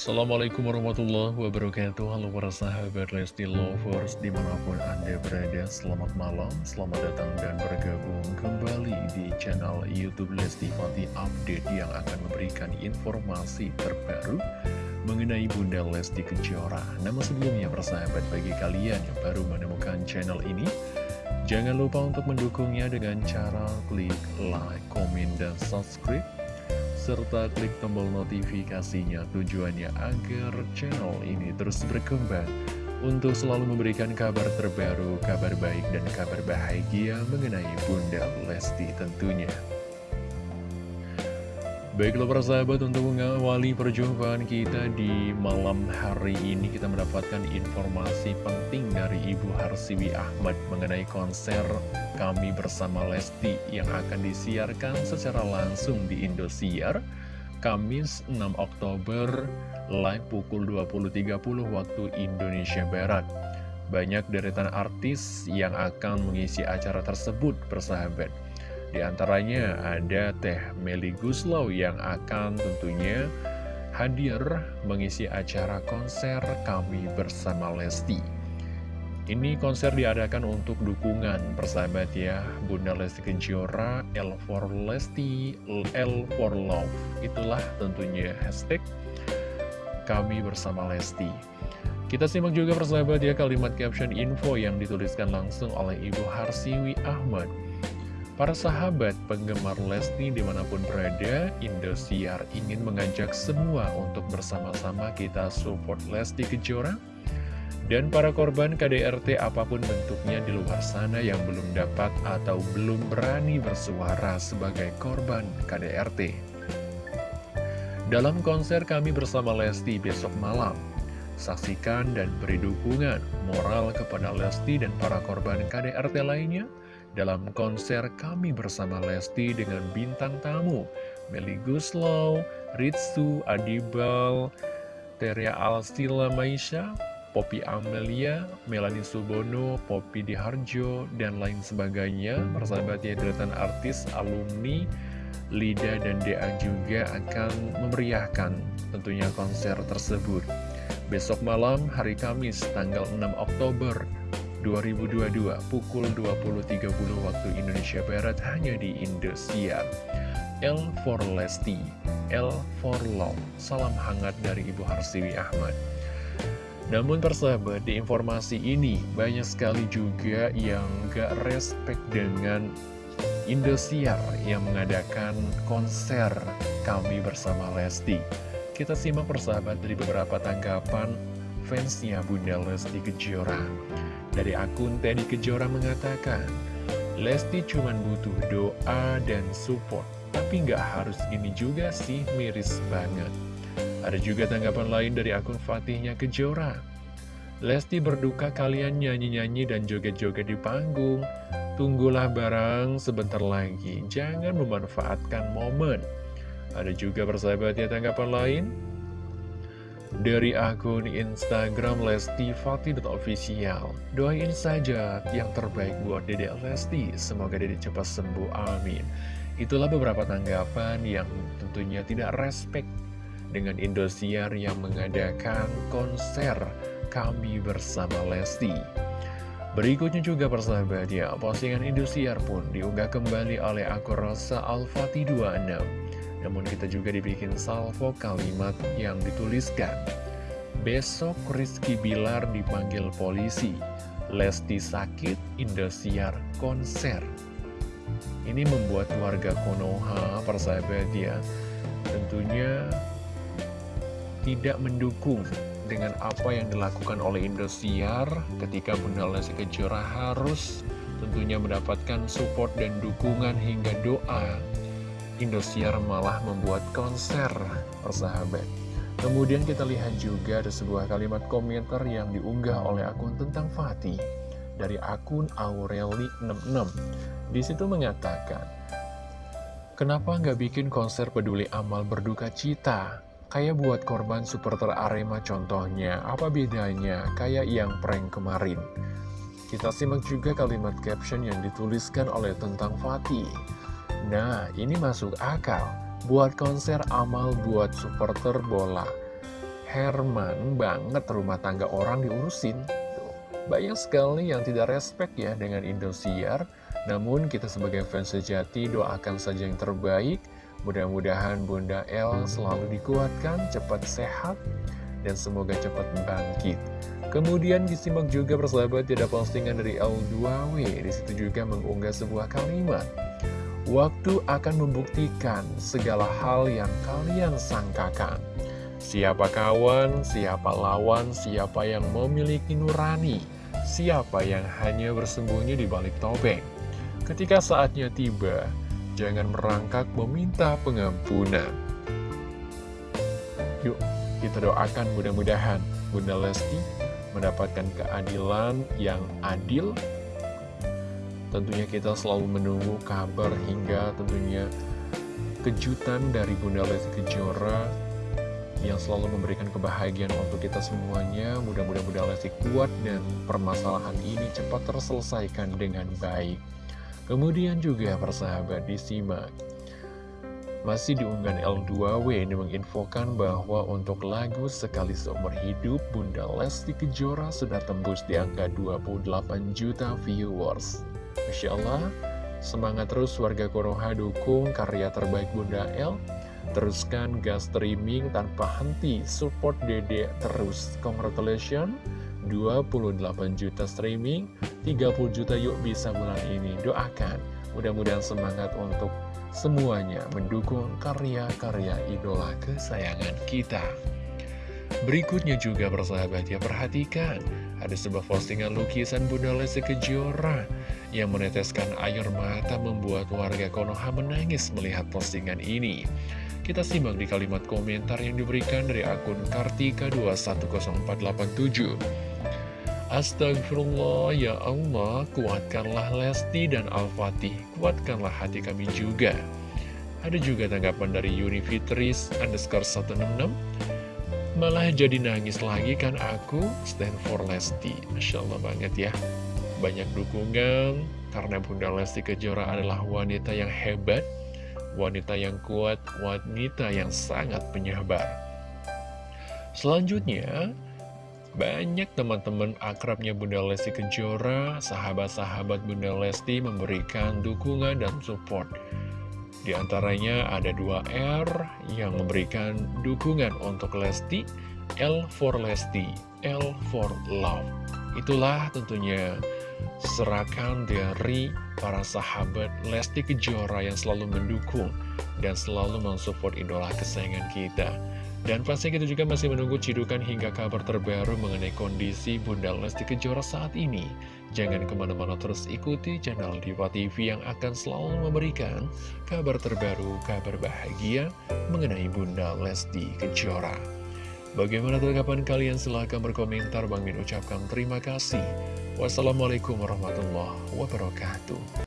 Assalamualaikum warahmatullahi wabarakatuh. Halo para sahabat Lesti Lovers Di mana pun anda berada Selamat malam, selamat datang dan bergabung kembali Di channel Youtube Lesti Fati Update Yang akan memberikan informasi terbaru Mengenai Bunda Lesti Kejora. Namun sebelumnya para sahabat bagi kalian yang baru menemukan channel ini Jangan lupa untuk mendukungnya dengan cara klik like, komen, dan subscribe serta klik tombol notifikasinya tujuannya agar channel ini terus berkembang untuk selalu memberikan kabar terbaru, kabar baik dan kabar bahagia mengenai Bunda Lesti tentunya. Baiklah para sahabat untuk mengawali perjumpaan kita di malam hari ini kita mendapatkan informasi penting dari Ibu Harsiwi Ahmad mengenai konser kami bersama Lesti yang akan disiarkan secara langsung di Indosiar Kamis 6 Oktober live pukul 20.30 waktu Indonesia Barat. Banyak deretan artis yang akan mengisi acara tersebut persahabat. Di antaranya ada Teh Meli Guslau yang akan tentunya hadir mengisi acara konser kami bersama Lesti. Ini konser diadakan untuk dukungan persahabat ya Bunda Lesti Kejora, L for Lesti, L for Love. Itulah tentunya hashtag kami bersama Lesti. Kita simak juga persahabat ya kalimat caption info yang dituliskan langsung oleh Ibu Harsiwi Ahmad Para sahabat penggemar Lesti di mana pun berada, Indosiar ingin mengajak semua untuk bersama-sama kita support Lesti Kejora dan para korban KDRT apa pun bentuknya di luar sana yang belum dapat atau belum berani bersuara sebagai korban KDRT. Dalam konser kami bersama Lesti besok malam, saksikan dan beri dukungan moral kepada Lesti dan para korban KDRT lainnya dalam konser kami bersama Lesti dengan bintang tamu Meli Guslow, Ritsu, Adibal, Teria Alstila Maisha, Poppy Amelia, Melanie Subono, Poppy Diharjo, dan lain sebagainya. Persahabatnya deretan artis, alumni, Lida dan DA juga akan memeriahkan tentunya konser tersebut. Besok malam, hari Kamis, tanggal 6 Oktober 2022 pukul 20.30 waktu Indonesia Barat hanya di Indosiar. L for Lesti, L for Love. Salam hangat dari Ibu Harsiwi Ahmad. Namun persahabat, di informasi ini banyak sekali juga yang gak respect dengan Indosiar yang mengadakan konser kami bersama Lesti. Kita simak persahabat dari beberapa tanggapan fansnya Bunda Lesti Kejora. Dari akun Teddy Kejora mengatakan, Lesti cuma butuh doa dan support, tapi nggak harus ini juga sih miris banget. Ada juga tanggapan lain dari akun Fatihnya Kejora. Lesti berduka kalian nyanyi-nyanyi dan joget-joget di panggung. Tunggulah barang sebentar lagi, jangan memanfaatkan momen. Ada juga persahabatnya tanggapan lain. Dari akun Instagram Lesti Fatih.official Doain saja yang terbaik buat Dede Lesti. Semoga Dede cepat sembuh, amin. Itulah beberapa tanggapan yang tentunya tidak respect Dengan Indosiar yang mengadakan konser Kami Bersama Lesti. Berikutnya juga persahabat ya Postingan Indosiar pun diunggah kembali oleh akun Rosa Al-Fatih 26 namun kita juga dibikin salvo kalimat yang dituliskan. Besok Rizky Bilar dipanggil polisi. Lesti sakit, Indosiar konser. Ini membuat warga Konoha, persahabat ya, tentunya tidak mendukung dengan apa yang dilakukan oleh Indosiar ketika Bunda Lesti Kejora harus tentunya mendapatkan support dan dukungan hingga doa Indosiar malah membuat konser persahabat. Kemudian kita lihat juga ada sebuah kalimat komentar yang diunggah oleh akun tentang Fatih dari akun Aureli66. Di situ mengatakan, Kenapa nggak bikin konser peduli amal berduka cita? Kayak buat korban supporter Arema contohnya, apa bedanya? Kayak yang prank kemarin. Kita simak juga kalimat caption yang dituliskan oleh tentang Fatih. Nah, ini masuk akal. Buat konser amal buat supporter bola. Herman banget rumah tangga orang diurusin. Tuh, banyak sekali yang tidak respect ya dengan Indosiar. Namun kita sebagai fans sejati doakan saja yang terbaik. Mudah-mudahan Bunda El selalu dikuatkan, cepat sehat, dan semoga cepat bangkit. Kemudian disimak juga persahabat tidak postingan dari L2W Di situ juga mengunggah sebuah kalimat Waktu akan membuktikan segala hal yang kalian sangkakan. Siapa kawan, siapa lawan, siapa yang memiliki nurani Siapa yang hanya bersembunyi di balik topeng. Ketika saatnya tiba, jangan merangkak meminta pengampunan. Yuk, kita doakan mudah-mudahan Bunda Lesti mendapatkan keadilan yang adil Tentunya kita selalu menunggu kabar hingga tentunya kejutan dari Bunda Lesti Kejora yang selalu memberikan kebahagiaan untuk kita semuanya. Mudah-mudahan Bunda Lesti kuat dan permasalahan ini cepat terselesaikan dengan baik. Kemudian juga persahabat disimak masih di unggahan L2W ini menginfokan bahwa untuk lagu Sekali Seumur Hidup, Bunda Lesti Kejora sudah tembus di angka 28 juta viewers. Masya Allah, semangat terus warga Konoha dukung karya terbaik Bunda L. Teruskan gas streaming tanpa henti, support dede terus. Congratulations, 28 juta streaming, 30 juta yuk bisa bulan ini. Doakan, mudah-mudahan semangat untuk semuanya mendukung karya-karya idola kesayangan kita. Berikutnya juga bersahabat ya, perhatikan ada sebuah postingan lukisan Bunda Lesti Kejora yang meneteskan air mata membuat warga Konoha menangis melihat postingan ini. Kita simak di kalimat komentar yang diberikan dari akun Kartika210487. Astagfirullah, ya Allah, kuatkanlah Lesti dan Al-Fatih, kuatkanlah hati kami juga. Ada juga tanggapan dari Yuni Fitris, underscore 166, malah jadi nangis lagi kan aku, stand for Lesti. Masya Allah banget ya, banyak dukungan, karena Bunda Lesti Kejora adalah wanita yang hebat, wanita yang kuat, wanita yang sangat penyabar. Selanjutnya, banyak teman-teman akrabnya Bunda Lesti Kejora, sahabat-sahabat Bunda Lesti memberikan dukungan dan support. Di antaranya ada dua R yang memberikan dukungan untuk Lesti, L for Lesti, L for Love. Itulah tentunya serakan dari para sahabat Lesti Kejora yang selalu mendukung dan selalu mensupport idola kesayangan kita. Dan pasti kita juga masih menunggu cidukan hingga kabar terbaru mengenai kondisi Bunda Lesti Kejora saat ini. Jangan ke mana-mana terus ikuti channel Diva TV yang akan selalu memberikan kabar terbaru, kabar bahagia mengenai Bunda Lesti Kejora. Bagaimana tanggapan kalian? Silahkan berkomentar. Bang Min ucapkan terima kasih. Wassalamualaikum warahmatullahi wabarakatuh.